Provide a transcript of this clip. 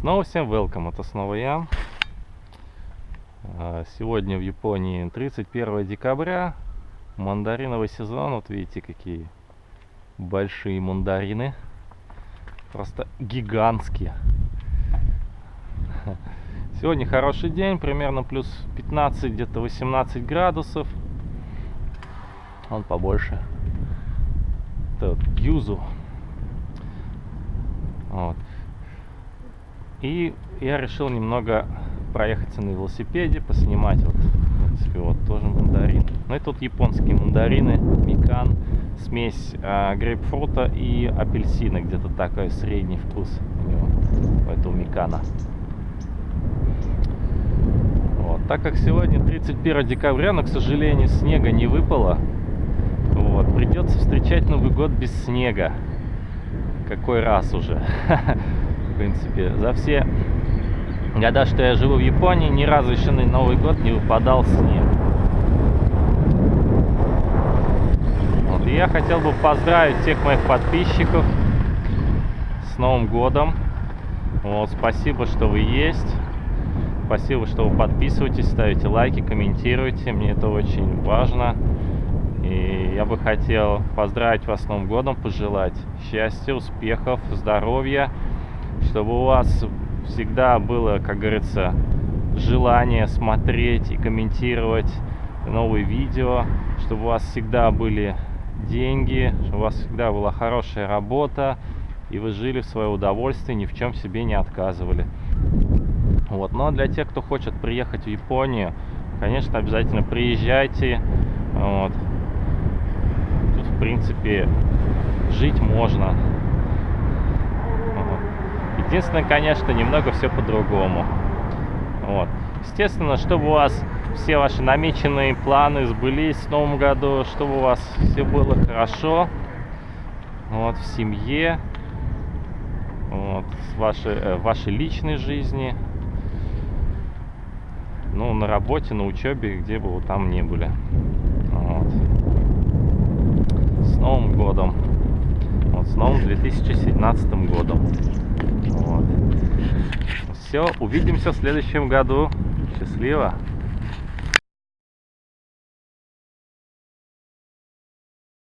Снова всем welcome, это снова я. А, Сегодня в Японии 31 декабря, мандариновый сезон, вот видите какие большие мандарины, просто гигантские. Сегодня хороший день, примерно плюс 15, где-то 18 градусов. Он побольше. Это вот юзу. Вот. И я решил немного проехаться на велосипеде, поснимать вот, в принципе, вот тоже мандарин. Ну и тут японские мандарины, микан, смесь а, грейпфрута и апельсина, где-то такой средний вкус у него, у этого микана. Вот. Так как сегодня 31 декабря, но, к сожалению, снега не выпало, вот, придется встречать Новый год без снега. Какой раз уже. Принципе, за все года, что я живу в Японии, ни разу еще на Новый год не выпадал снег. Вот, я хотел бы поздравить всех моих подписчиков с Новым годом. Вот, спасибо, что вы есть. Спасибо, что вы подписываетесь, ставите лайки, комментируете. Мне это очень важно. И я бы хотел поздравить вас с Новым годом, пожелать счастья, успехов, здоровья, чтобы у вас всегда было, как говорится, желание смотреть и комментировать новые видео, чтобы у вас всегда были деньги, чтобы у вас всегда была хорошая работа, и вы жили в свое удовольствие, ни в чем себе не отказывали. Вот. Но для тех, кто хочет приехать в Японию, конечно, обязательно приезжайте. Вот. Тут, в принципе, жить можно. Единственное, конечно, немного все по-другому. Вот. Естественно, чтобы у вас все ваши намеченные планы сбылись в новом году, чтобы у вас все было хорошо, вот, в семье, вот, в вашей, э, вашей личной жизни, ну, на работе, на учебе, где бы вы там не были. Вот. С Новым годом. Вот, с новым 2017 годом. Все, увидимся в следующем году. Счастливо!